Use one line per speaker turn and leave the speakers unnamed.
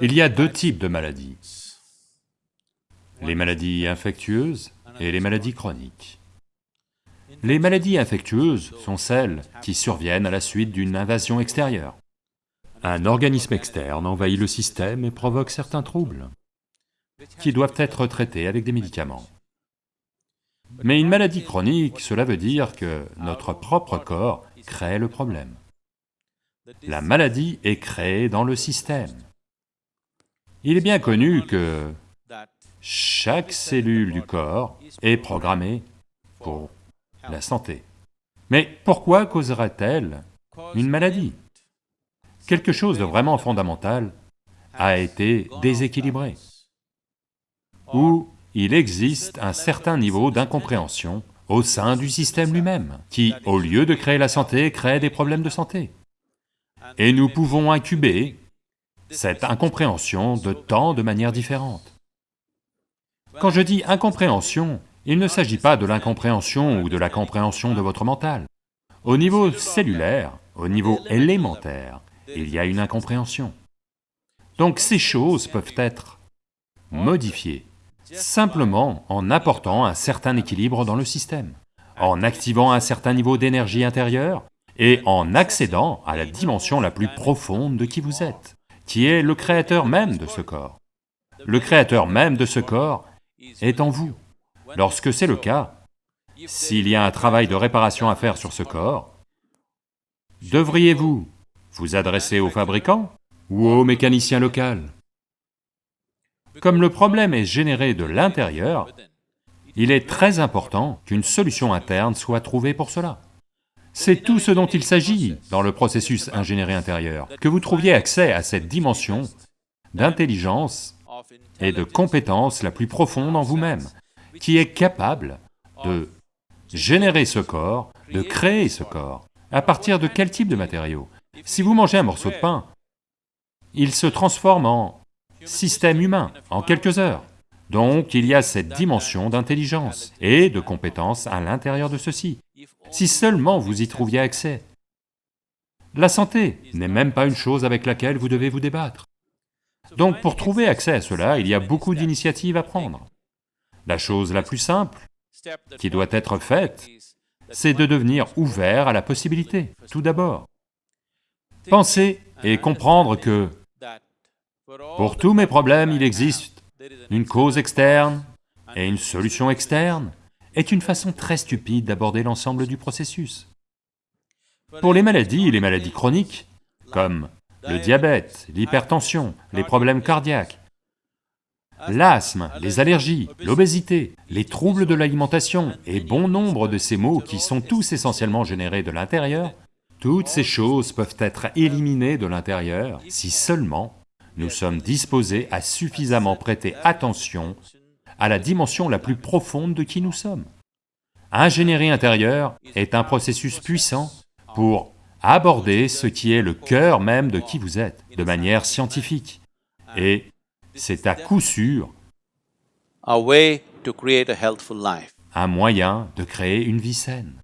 Il y a deux types de maladies, les maladies infectieuses et les maladies chroniques. Les maladies infectieuses sont celles qui surviennent à la suite d'une invasion extérieure. Un organisme externe envahit le système et provoque certains troubles, qui doivent être traités avec des médicaments. Mais une maladie chronique, cela veut dire que notre propre corps crée le problème. La maladie est créée dans le système. Il est bien connu que chaque cellule du corps est programmée pour la santé. Mais pourquoi causerait-elle une maladie? Quelque chose de vraiment fondamental a été déséquilibré, ou il existe un certain niveau d'incompréhension au sein du système lui-même, qui, au lieu de créer la santé, crée des problèmes de santé. Et nous pouvons incuber cette incompréhension de tant de manières différentes. Quand je dis incompréhension, il ne s'agit pas de l'incompréhension ou de la compréhension de votre mental. Au niveau cellulaire, au niveau élémentaire, il y a une incompréhension. Donc ces choses peuvent être modifiées, simplement en apportant un certain équilibre dans le système, en activant un certain niveau d'énergie intérieure et en accédant à la dimension la plus profonde de qui vous êtes, qui est le créateur même de ce corps. Le créateur même de ce corps est en vous. Lorsque c'est le cas, s'il y a un travail de réparation à faire sur ce corps, devriez-vous vous adresser au fabricant ou au mécanicien local? Comme le problème est généré de l'intérieur, il est très important qu'une solution interne soit trouvée pour cela. C'est tout ce dont il s'agit dans le processus ingénierie intérieure, que vous trouviez accès à cette dimension d'intelligence et de compétence la plus profonde en vous-même, qui est capable de générer ce corps, de créer ce corps. À partir de quel type de matériaux? Si vous mangez un morceau de pain, il se transforme en système humain en quelques heures. Donc il y a cette dimension d'intelligence et de compétence à l'intérieur de ceci, si seulement vous y trouviez accès. La santé n'est même pas une chose avec laquelle vous devez vous débattre. Donc pour trouver accès à cela, il y a beaucoup d'initiatives à prendre. La chose la plus simple qui doit être faite, c'est de devenir ouvert à la possibilité, tout d'abord. Penser et comprendre que pour tous mes problèmes, il existe une cause externe et une solution externe, est une façon très stupide d'aborder l'ensemble du processus. Pour les maladies, les maladies chroniques, comme le diabète, l'hypertension, les problèmes cardiaques, l'asthme, les allergies, l'obésité, les troubles de l'alimentation et bon nombre de ces maux qui sont tous essentiellement générés de l'intérieur, toutes ces choses peuvent être éliminées de l'intérieur si seulement nous sommes disposés à suffisamment prêter attention à la dimension la plus profonde de qui nous sommes. Ingénierie intérieure est un processus puissant pour aborder ce qui est le cœur même de qui vous êtes, de manière scientifique. Et c'est à coup sûr un moyen de créer une vie saine.